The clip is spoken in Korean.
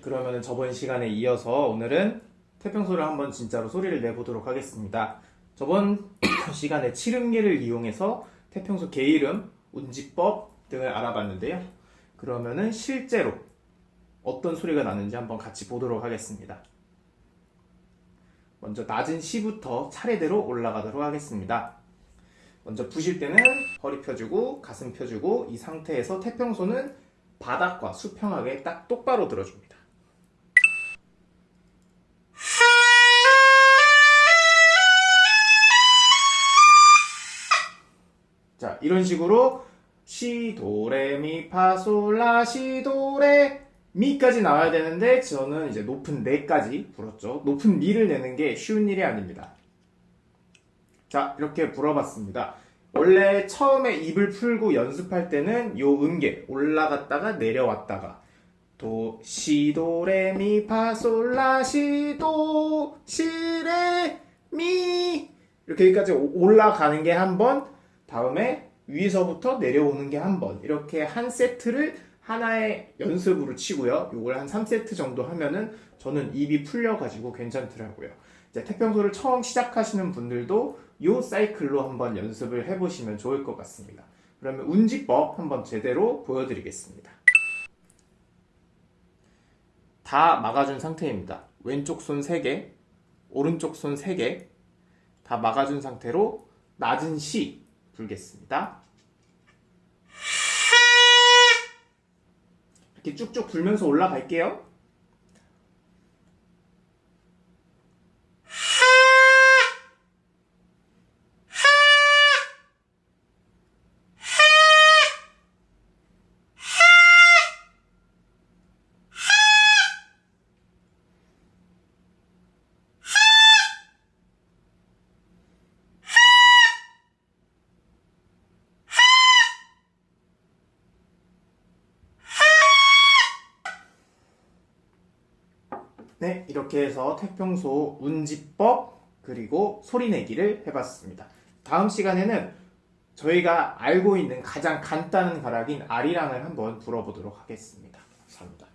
그러면 저번 시간에 이어서 오늘은 태평소를 한번 진짜로 소리를 내보도록 하겠습니다. 저번 시간에 칠음계를 이용해서 태평소 개이름, 운지법 등을 알아봤는데요. 그러면은 실제로 어떤 소리가 나는지 한번 같이 보도록 하겠습니다. 먼저 낮은 시부터 차례대로 올라가도록 하겠습니다. 먼저 부실 때는 허리 펴주고 가슴 펴주고 이 상태에서 태평소는 바닥과 수평하게 딱 똑바로 들어줍니다. 자, 이런 식으로 시 도 레 미 파 솔 라 시 도 레 미까지 나와야 되는데 저는 이제 높은 레까지 불었죠. 높은 미를 내는 게 쉬운 일이 아닙니다. 자, 이렇게 불어봤습니다. 원래 처음에 입을 풀고 연습할 때는 요 음계 올라갔다가 내려왔다가 도, 시, 도, 레, 미, 파, 솔, 라, 시, 도, 시, 레, 미 이렇게 여기까지 올라가는 게 한 번, 다음에 위에서부터 내려오는 게 한 번. 이렇게 한 세트를 하나의 연습으로 치고요. 요걸 한 3세트 정도 하면은 저는 입이 풀려가지고 괜찮더라고요. 이제 태평소를 처음 시작하시는 분들도 요 사이클로 한번 연습을 해보시면 좋을 것 같습니다. 그러면 운지법 한번 제대로 보여드리겠습니다. 다 막아준 상태입니다. 왼쪽 손 3개, 오른쪽 손 3개 다 막아준 상태로 낮은 시 불겠습니다. 이렇게 쭉쭉 불면서 올라갈게요. 네, 이렇게 해서 태평소 운지법 그리고 소리내기를 해봤습니다. 다음 시간에는 저희가 알고 있는 가장 간단한 가락인 아리랑을 한번 불어보도록 하겠습니다. 감사합니다.